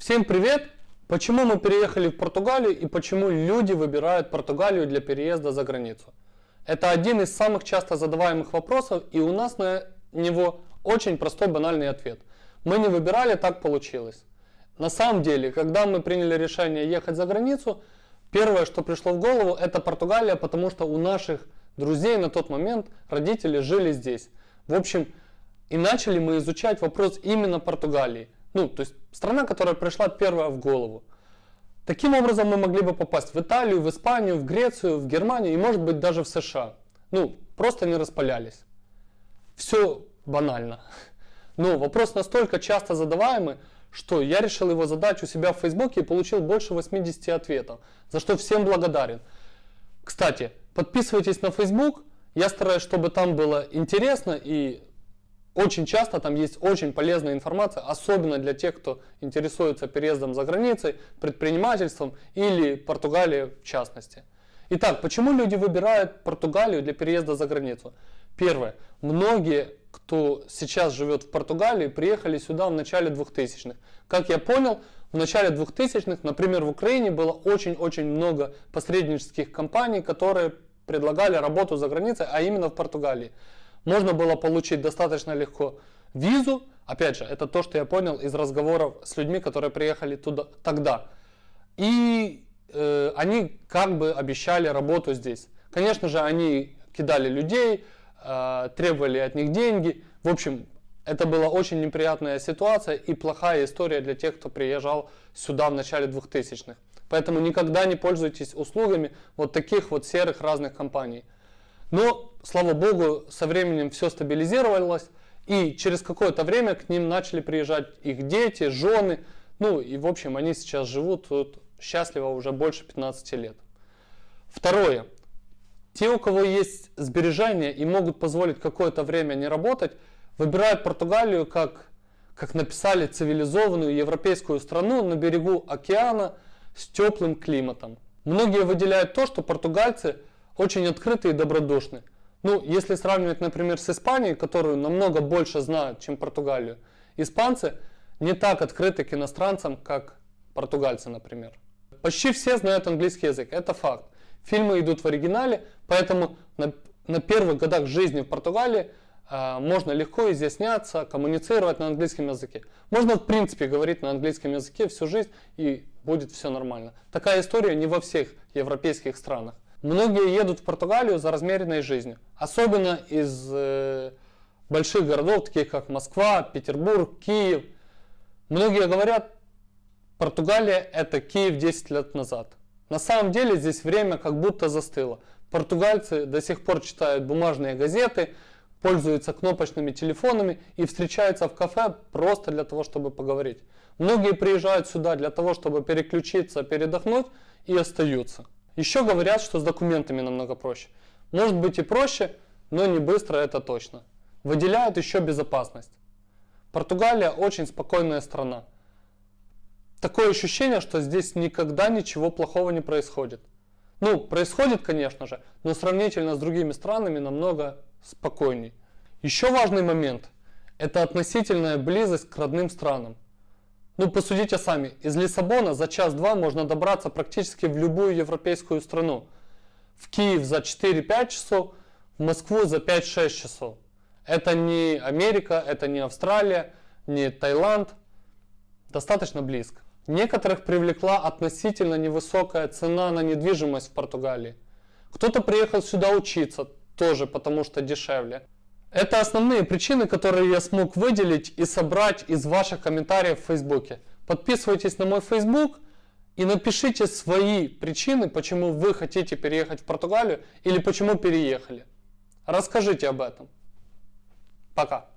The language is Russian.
Всем привет! Почему мы переехали в Португалию и почему люди выбирают Португалию для переезда за границу? Это один из самых часто задаваемых вопросов и у нас на него очень простой банальный ответ. Мы не выбирали, так получилось. На самом деле, когда мы приняли решение ехать за границу, первое, что пришло в голову, это Португалия, потому что у наших друзей на тот момент родители жили здесь. В общем, и начали мы изучать вопрос именно Португалии. Ну, то есть страна, которая пришла первая в голову. Таким образом мы могли бы попасть в Италию, в Испанию, в Грецию, в Германию и может быть даже в США. Ну, просто не распалялись. Все банально. Но вопрос настолько часто задаваемый, что я решил его задать у себя в Фейсбуке и получил больше 80 ответов, за что всем благодарен. Кстати, подписывайтесь на Facebook, я стараюсь, чтобы там было интересно и очень часто там есть очень полезная информация, особенно для тех, кто интересуется переездом за границей, предпринимательством или Португалией в частности. Итак, почему люди выбирают Португалию для переезда за границу? Первое. Многие, кто сейчас живет в Португалии, приехали сюда в начале 2000-х. Как я понял, в начале 2000-х, например, в Украине было очень-очень много посреднических компаний, которые предлагали работу за границей, а именно в Португалии можно было получить достаточно легко визу. Опять же, это то, что я понял из разговоров с людьми, которые приехали туда тогда. И э, они как бы обещали работу здесь. Конечно же, они кидали людей, э, требовали от них деньги. В общем, это была очень неприятная ситуация и плохая история для тех, кто приезжал сюда в начале 2000-х. Поэтому никогда не пользуйтесь услугами вот таких вот серых разных компаний. Но, слава богу, со временем все стабилизировалось, и через какое-то время к ним начали приезжать их дети, жены, ну и в общем они сейчас живут тут счастливо уже больше 15 лет. Второе. Те, у кого есть сбережения и могут позволить какое-то время не работать, выбирают Португалию как, как написали, цивилизованную европейскую страну на берегу океана с теплым климатом. Многие выделяют то, что португальцы – очень открытые и добродушные. Ну, если сравнивать, например, с Испанией, которую намного больше знают, чем Португалию, испанцы не так открыты к иностранцам, как португальцы, например. Почти все знают английский язык, это факт. Фильмы идут в оригинале, поэтому на, на первых годах жизни в Португалии э, можно легко изъясняться, коммуницировать на английском языке. Можно в принципе говорить на английском языке всю жизнь и будет все нормально. Такая история не во всех европейских странах. Многие едут в Португалию за размеренной жизнью, особенно из э, больших городов, таких как Москва, Петербург, Киев. Многие говорят, Португалия это Киев 10 лет назад. На самом деле здесь время как будто застыло. Португальцы до сих пор читают бумажные газеты, пользуются кнопочными телефонами и встречаются в кафе просто для того, чтобы поговорить. Многие приезжают сюда для того, чтобы переключиться, передохнуть и остаются. Еще говорят, что с документами намного проще. Может быть и проще, но не быстро это точно. Выделяют еще безопасность. Португалия очень спокойная страна. Такое ощущение, что здесь никогда ничего плохого не происходит. Ну, происходит, конечно же, но сравнительно с другими странами намного спокойней. Еще важный момент – это относительная близость к родным странам. Ну, посудите сами, из Лиссабона за час-два можно добраться практически в любую европейскую страну. В Киев за 4-5 часов, в Москву за 5-6 часов. Это не Америка, это не Австралия, не Таиланд. Достаточно близко. Некоторых привлекла относительно невысокая цена на недвижимость в Португалии. Кто-то приехал сюда учиться, тоже потому что дешевле. Это основные причины, которые я смог выделить и собрать из ваших комментариев в Фейсбуке. Подписывайтесь на мой Фейсбук и напишите свои причины, почему вы хотите переехать в Португалию или почему переехали. Расскажите об этом. Пока.